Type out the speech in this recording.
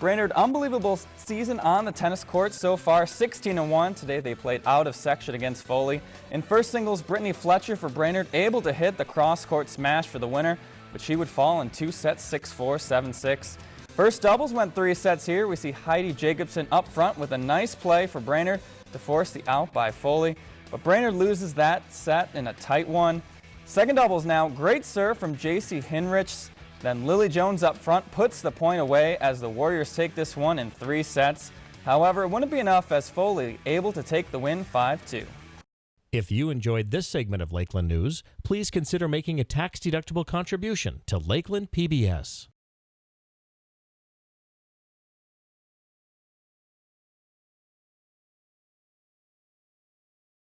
Brainerd, unbelievable season on the tennis court so far, 16-1. Today they played out of section against Foley. In first singles, Brittany Fletcher for Brainerd able to hit the cross-court smash for the winner, but she would fall in two sets, 6-4, 7-6. First doubles went three sets here. We see Heidi Jacobson up front with a nice play for Brainerd to force the out by Foley, but Brainerd loses that set in a tight one. Second doubles now, great serve from J.C. Hinrichs. Then Lily Jones up front puts the point away as the Warriors take this one in three sets. However, it wouldn't be enough as Foley able to take the win 5-2. If you enjoyed this segment of Lakeland News, please consider making a tax-deductible contribution to Lakeland PBS.